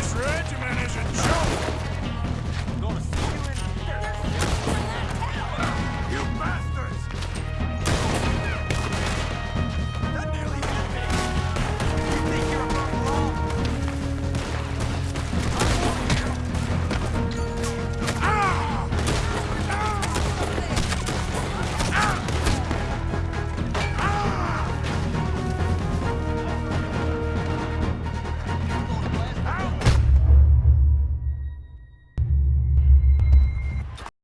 This regiment is a joke!